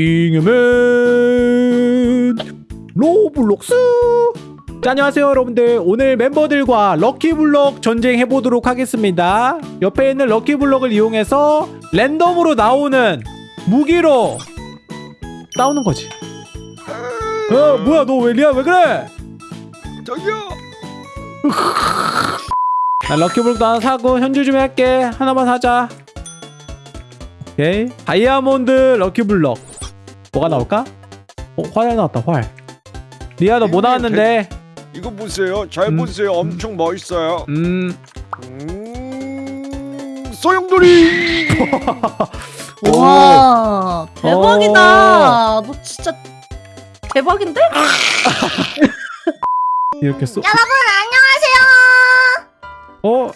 잉여맨 로블록스. 자 안녕하세요 여러분들. 오늘 멤버들과 lucky block 전쟁해보도록 하겠습니다. 옆에 있는 lucky block을 이용해서 랜덤으로 나오는 무기로 싸우는 거지. 어 뭐야 너 왜 리아 왜 그래? 저기요. 나 lucky block도 하나 사고 현질 좀 할게. 하나만 사자. 오케이. 다이아몬드 럭키블럭 뭐가 나올까? 어 활 나왔다 활 리아 너뭐 이게 나왔는데? 이거 보세요. 잘 음. 보세요. 엄청 멋있어요. 음 음. 소용돌이. 와 대박이다. 너 진짜 대박인데? 이렇게 쏘 여러분 안녕하세요. 어?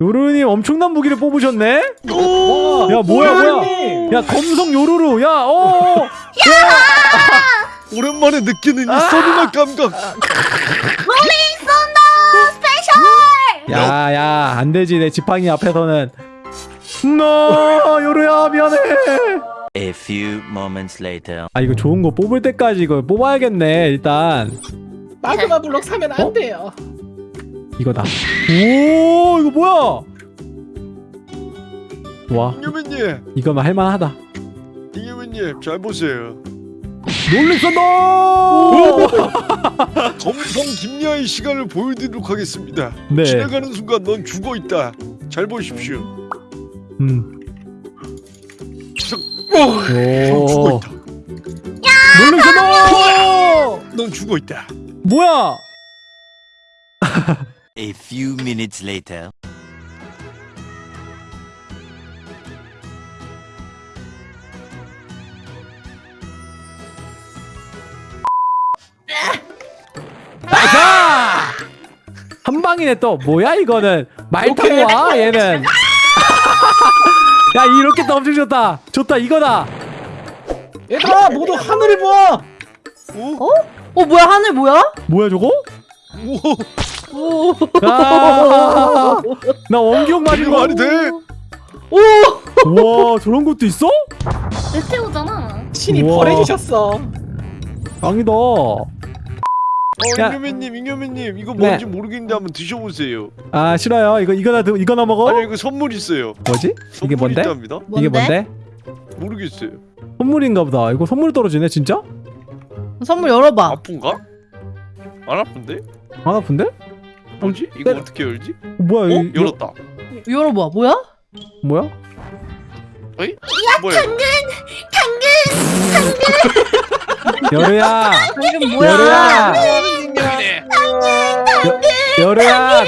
요루님 엄청난 무기를 뽑으셨네? 오. 야 뭐야 뭐야 야 검성 요루루 야 어! 오랜만에 느끼는 아! 이 sudden한 감각. rolling thunder special. 야야 안되지 내 지팡이 앞에서는 너 요루야 미안해 A few moments later. 아 이거 좋은 거 뽑을 때까지 이거 뽑아야겠네 일단 마그마 블록 사면 안 어? 돼요. 이거다 오 이거 뭐야 와 이유민님, 이거만 할만하다 이유민님 잘 보세요. 놀랬어 검성 김야의 시간을 보여드리도록 하겠습니다. 네 지나가는 순간 넌 죽어 있다. 잘 보십시오. 음. 넌 죽어 오 있다. 놀랬어 너넌 죽어 있다. 뭐야 A few minutes later. nice 한 방이네 또 뭐야 이거는 말 타고 와 얘는 야 이렇게 또 엄청 좋다 좋다 이거다 얘들아 모두 하늘을 봐. 오? 어 뭐야 하늘 뭐야? 뭐야 저거? 오. 오. 아, 나 원기옥 거 말이 돼? 와 저런 것도 있어? 메테오잖아. 신이 우와. 벌해주셨어. 짱이다 어, 야. 이유민님, 이유민님 이거 네. 뭔지 모르겠는데 한번 드셔보세요. 아 싫어요 이거 이거나 드- 이거나 먹어? 아니 이거 선물 있어요. 뭐지? 이게 선물이 뭔데? 있답니다. 이게 뭔데? 모르겠어요. 선물인가 보다 이거 선물 떨어지네 진짜? 선물 열어봐. 아픈가? 안 아픈데? 안 아픈데? 어, 뭐지? 이거 때려. 어떻게 열지? 뭐야 어? 이- 열었다. 열어봐. 뭐야? 뭐야? 뭐야? 여루야 방금 뭐야? 여루야 여루야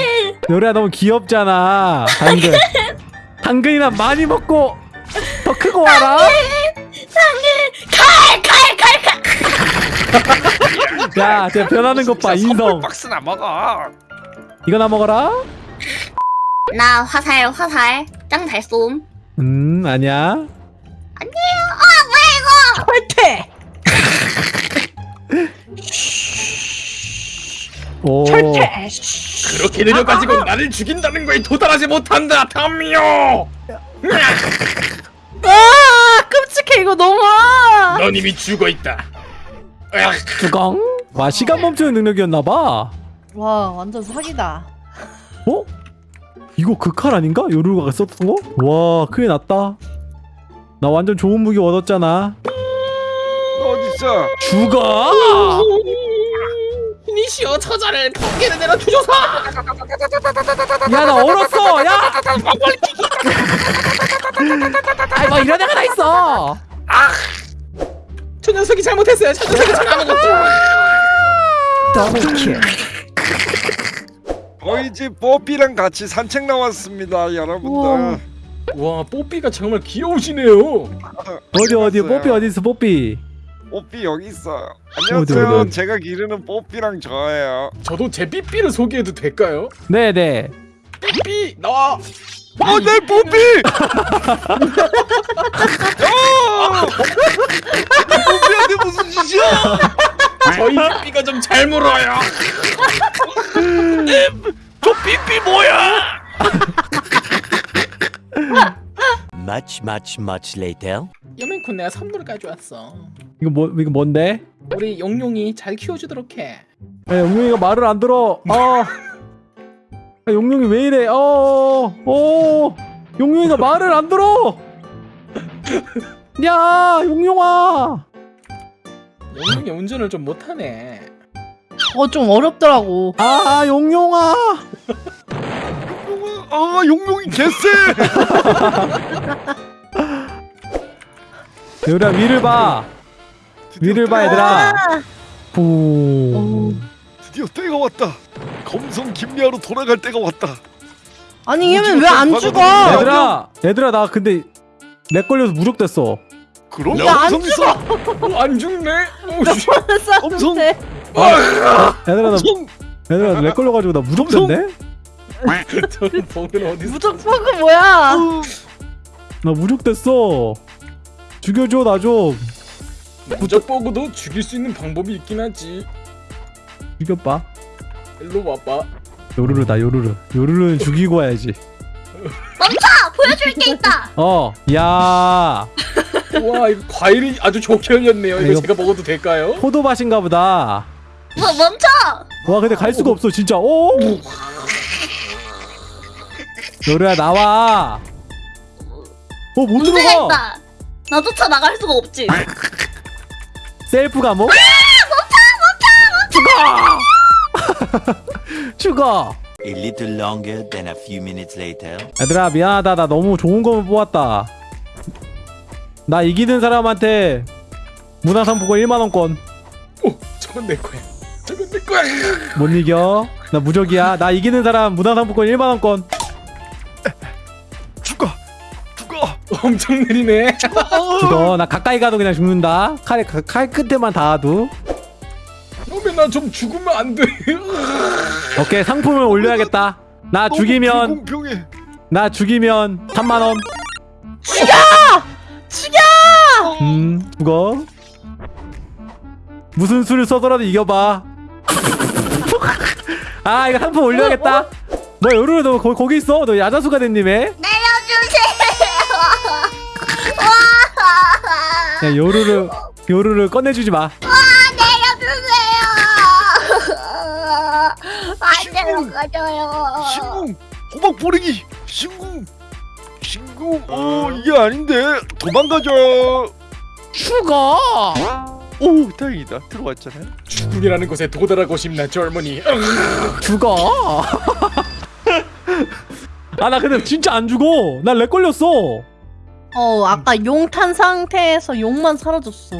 여루야 너무 귀엽잖아 당근 당근이나 많이 먹고 더 크고 와라 야, 쟤 변하는 것 봐, 인성. 박스나 먹어. 이거나 먹어라. 나 화살 화살 짱 잘 쏨. 음, 아니야. 철퇴. 오. 철퇴. 그렇게 내려가지고 나를 죽인다는 거에 도달하지 못한다, 탐미요. 아 끔찍해 이거 너무. 넌 이미 죽어 있다. 뚜껑. 와, 시간 멈추는 능력이었나봐. 어? 와 완전 사기다. 이거 그 칼 아닌가? 요루가가 썼던 거? 와, 큰일 났다. 나 완전 좋은 무기 얻었잖아. 어딨어? 죽어! 니시여 처자를 번개를 내려 주소서. 야, 나 얼었어! 야! 아이고, 이런 애가 다 있어! 저 녀석이 잘못했어요. 저 녀석이 잘못했어. 더블킬. 저희 집 뽀삐랑 같이 산책 나왔습니다, 우와. 여러분들. 와, 뽀삐가 정말 귀여우시네요. 어디, 어디, 뽀삐 어디 있어, 뽀삐. 뽀삐 여기 있어요. 어디, 안녕하세요. 어디? 제가 기르는 뽀삐랑 저예요. 저도 제 삐삐를 소개해도 될까요? 네네. 삐삐 나와. 어, 내 뽀삐! 야! 뽀삐한테 무슨 짓이야? 저희 삐삐가 좀 잘 물어요. 저 삐삐 뭐야? Much, much, much later. 여맨쿤 내가 선물 가져왔어. 이거 뭐 이거 뭔데? 우리 용용이 잘 키워주도록 해. 야, 용룡이가 말을 안 들어. 아, 야, 용룡이 왜 이래? 어, 어, 용룡이가 말을 안 들어. 야, 용룡아. 용용이 운전을 좀 못하네. 어좀 어렵더라고. 아, 용룡아. 아 용룡이 개쎄. 얘들아 위를 봐. 위를 봐, 얘들아. 부. 드디어 때가 왔다. 검성 김리아로 돌아갈 때가 왔다. 아니 얘는 왜 안 죽어? 얘들아, 얘들아 나 근데 렉 걸려서 무력됐어. 그럼 나안 검성 있어. 어, 안 죽네. 오, 씨. 얘들아 나. 얘들아 lag 걸려가지고 나 무적됐네. 저 버그는 어디서? 무적 버그 뭐야? 나 무적됐어. 죽여줘 나 좀. 무적 버그도 죽일 수 있는 방법이 있긴 하지. 죽여봐. 일로 와봐. 요루루다 요루루. 요루루는 죽이고 와야지. 아, 보여줄 게 있다. 어, 야, 와 이거 과일이 아주 좋게 열렸네요. 이거 이거- 제가 먹어도 될까요? 포도밭인가 보다. 뭐 멈춰. 와, 근데 갈 수가 없어, 진짜. 오, 요루야 나와. 어, 못 문제가 들어가. 있다. 나 쫓아 나갈 수가 없지. 셀프 감옥? 죽어! 죽어! A little longer than a few minutes later. 얘들아 미안하다 나 너무 좋은 거만 뽑았다 나 이기는 사람한테 문화상품권 1만원권 오 저건 내 거야. 거야. 못 이겨 나 무적이야 나 이기는 사람 문화상품권 1만 원권 죽어. 죽어. 엄청 느리네. 죽어 나 가까이 가도 그냥 죽는다 칼에 가- 칼 끝에만 닿아도 그러면 나좀 죽으면 안 돼. 오케이 상품을 올려야겠다 나 죽이면 불공평해. 나 죽이면 3만 원 죽여! 음 죽어 무슨 수를 써서라도 이겨봐 아 이거 상품 올려야겠다 뭐 요루루 너 거, 거기 있어 너 야자수가 된님에 내려주세요. 야 요루루 요루루 꺼내주지 마 내려주세요. 안 내려가줘요. 신궁. 호박 보리기. 신궁. 신궁. 어 이게 아닌데. 도망가자. 죽어 오 다행이다. 들어왔잖아요. 죽음이라는 곳에 도달하고 싶나 젊은이. 죽어 아 나 근데 진짜 안 죽어 나 lag 걸렸어 어 아까 용 탄 상태에서 용만 사라졌어.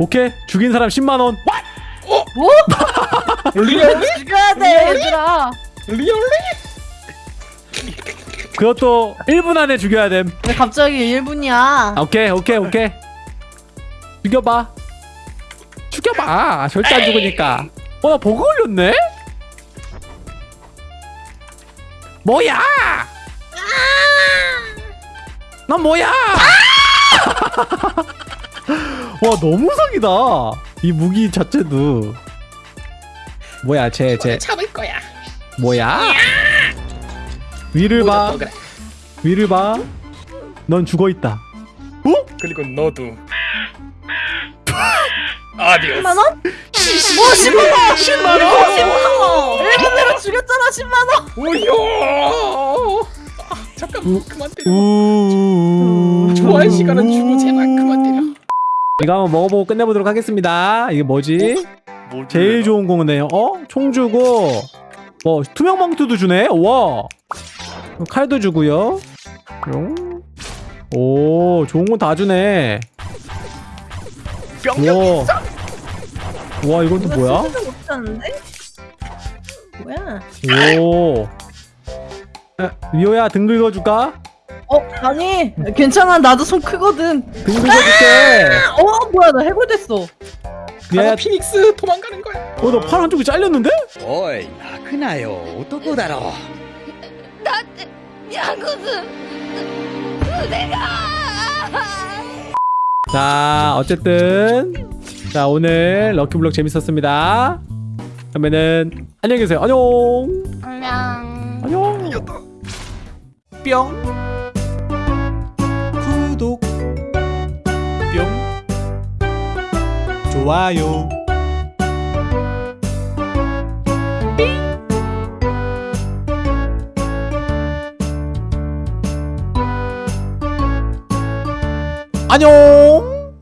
오케이 죽인 사람 10만원 really? 죽여야 돼 얘들아. 리얼리? 그것도 1분 안에 죽여야 됨 왜 갑자기 1분이야? 아, 오케이 오케이 오케이 죽여봐 죽여봐 절대 안 죽으니까. 어나 버그 걸렸네? 뭐야? 난 뭐야? 와 너무 사기다. 이 무기 자체도. 뭐야 쟤쟤 잡을 거야. 뭐야? 위를 봐. 위를 봐넌 죽어있다. 어? 그리고 너도. adiós. 10만 원? 뭐 10만 원? 10만 원? 10만 원. 1분 내로 죽였잖아 10만 원. 오요. 아, 잠깐 우- 그만 때려. 우 좋아할 시간은 주고 제발 그만 때려. 이거 한번 먹어보고 끝내보도록 하겠습니다 이게 뭐지? 뭘 제일 좋은 거네요 어? 총 주고 뭐 투명 망토도 주네 와 칼도 주고요 뿅. 오 좋은 건 다 주네 병력 와. 와 이건 또 뭐야? 못하는데? 뭐야? 오 야, 미호야 등 긁어줄까? 어 아니 괜찮아 나도 손 크거든. 등 긁어줄게 어 뭐야 나 해골됐어. 가서 야, 피닉스 도망가는 거야. 어, 너 팔 한쪽이 잘렸는데? おい泣くなよ男だろ 야구스腕が 자, 어쨌든 자 오늘 럭키블럭 재밌었습니다. 그러면은 안녕히 계세요. 안녕. 안녕. 안녕. 이겼다. 뿅. 구독. 좋아요 안녕